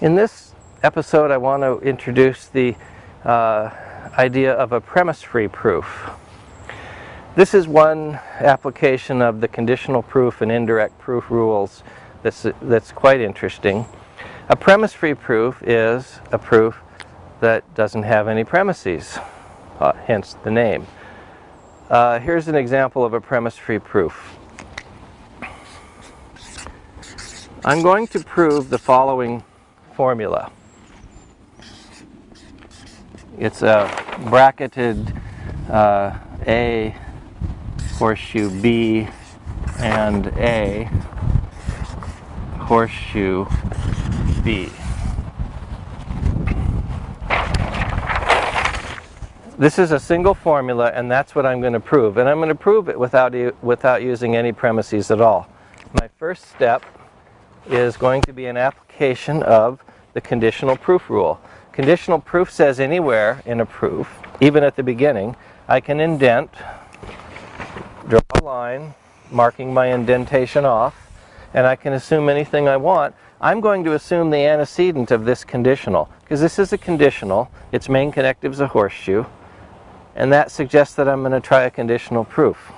In this episode I want to introduce the uh, idea of a premise-free proof. This is one application of the conditional proof and indirect proof rules that's, that's quite interesting. A premise-free proof is a proof that doesn't have any premises, uh, hence the name. Uh, here's an example of a premise-free proof. I'm going to prove the following formula. It's a bracketed uh, A horseshoe B and A horseshoe B. This is a single formula and that's what I'm going to prove. And I'm going to prove it without, without using any premises at all. My first step is going to be an application of the conditional proof rule. Conditional proof says anywhere in a proof, even at the beginning, I can indent, draw a line, marking my indentation off, and I can assume anything I want. I'm going to assume the antecedent of this conditional, because this is a conditional, its main connective is a horseshoe, and that suggests that I'm going to try a conditional proof.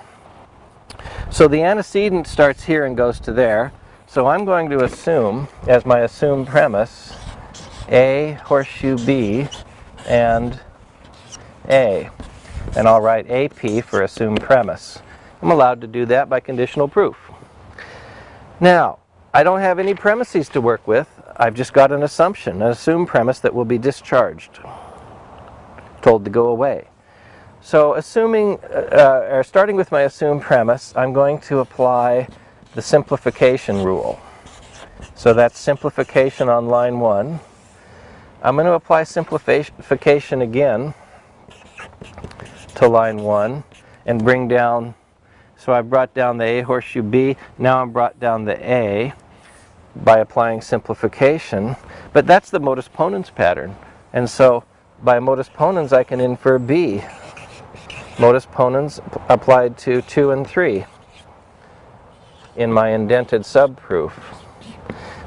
So the antecedent starts here and goes to there, so I'm going to assume, as my assumed premise, A horseshoe B and A. And I'll write AP for assumed premise. I'm allowed to do that by conditional proof. Now, I don't have any premises to work with. I've just got an assumption, an assumed premise that will be discharged, told to go away. So assuming, uh, or starting with my assumed premise, I'm going to apply the simplification rule. So that's simplification on line 1. I'm going to apply simplification again to line 1 and bring down, so I brought down the A horseshoe B, now I'm brought down the A by applying simplification, but that's the modus ponens pattern. And so by modus ponens I can infer B. Modus ponens applied to 2 and 3 in my indented subproof.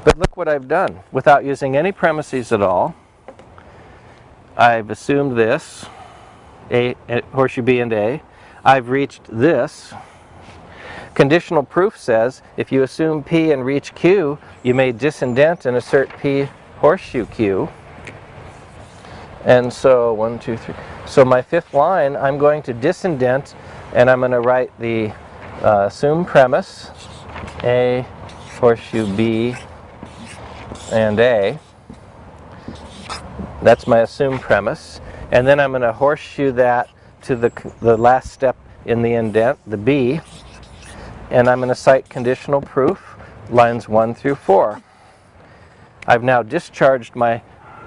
But look what I've done. Without using any premises at all, I've assumed this, A, horseshoe B and A. I've reached this. Conditional proof says if you assume P and reach Q, you may disindent and assert P horseshoe Q. And so, one, two, three. So my fifth line, I'm going to disindent and I'm going to write the uh, assumed premise a, horseshoe B, and A. That's my assumed premise. And then I'm going to horseshoe that to the, the last step in the indent, the B. And I'm going to cite conditional proof, lines 1 through 4. I've now discharged my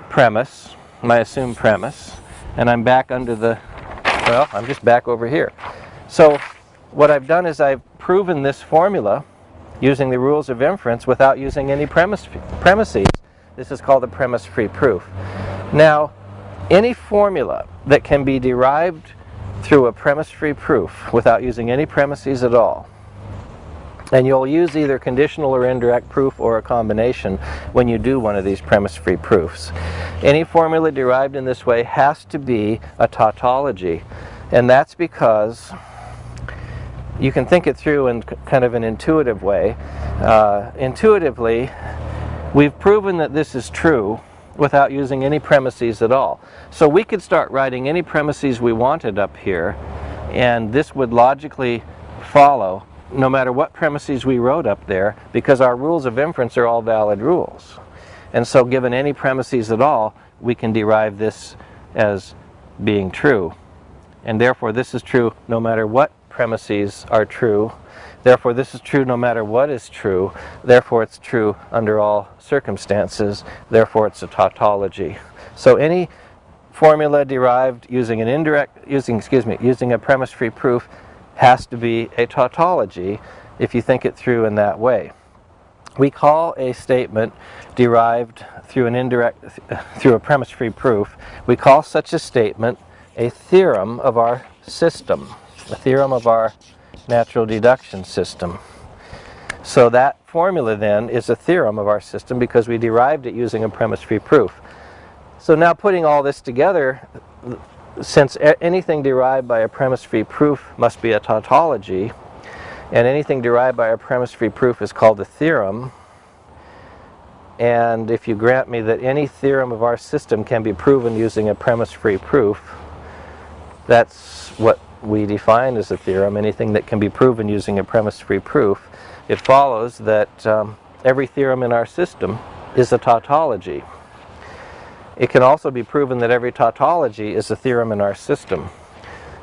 premise, my assumed premise, and I'm back under the, well, I'm just back over here. So what I've done is I've proven this formula using the rules of inference without using any premise, premises. This is called a premise-free proof. Now, any formula that can be derived through a premise-free proof without using any premises at all, and you'll use either conditional or indirect proof or a combination when you do one of these premise-free proofs. Any formula derived in this way has to be a tautology, and that's because you can think it through in kind of an intuitive way. Uh, intuitively, we've proven that this is true without using any premises at all. So we could start writing any premises we wanted up here, and this would logically follow no matter what premises we wrote up there, because our rules of inference are all valid rules. And so given any premises at all, we can derive this as being true. And therefore this is true no matter what premises are true. Therefore, this is true no matter what is true. Therefore, it's true under all circumstances. Therefore, it's a tautology. So any formula derived using an indirect, using, excuse me, using a premise-free proof has to be a tautology if you think it through in that way. We call a statement derived through an indirect, through a premise-free proof, we call such a statement a theorem of our system the theorem of our natural deduction system. So that formula then is a theorem of our system because we derived it using a premise-free proof. So now putting all this together, since anything derived by a premise-free proof must be a tautology, and anything derived by a premise-free proof is called a theorem, and if you grant me that any theorem of our system can be proven using a premise-free proof, that's what we define as a theorem, anything that can be proven using a premise-free proof. It follows that um, every theorem in our system is a tautology. It can also be proven that every tautology is a theorem in our system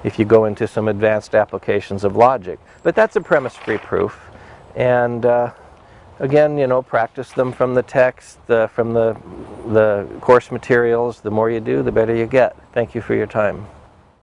if you go into some advanced applications of logic. But that's a premise-free proof. And uh, again, you know, practice them from the text, from the, the course materials. The more you do, the better you get. Thank you for your time.